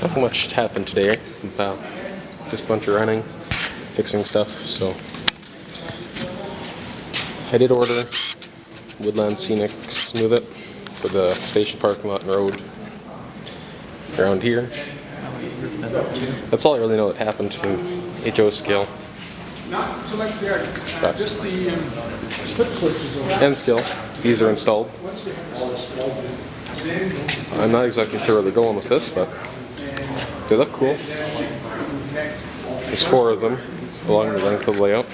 Not much happened today. About just a bunch of running, fixing stuff. So I did order Woodland Scenic Smooth It for the station parking lot and road around here. That's all I really know that happened to HO scale. Not so much there, Right. just the um, slip. N scale. These are installed. I'm not exactly sure where they're going with this, but they look cool. There's four of them along the length of the layout.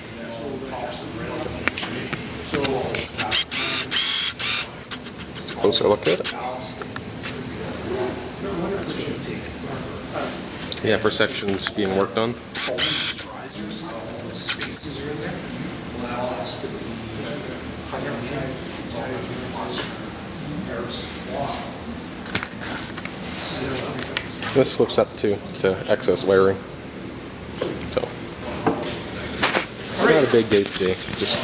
Just a closer look at it. Yeah, for sections being worked on. This flips up too to excess wiring. So, not a big day today, just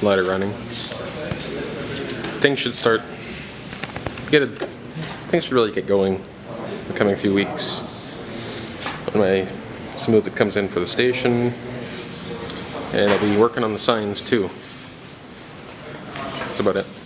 lot of running. Things should start get a, things should really get going in the coming few weeks. My smooth it comes in for the station, and I'll be working on the signs too. That's about it.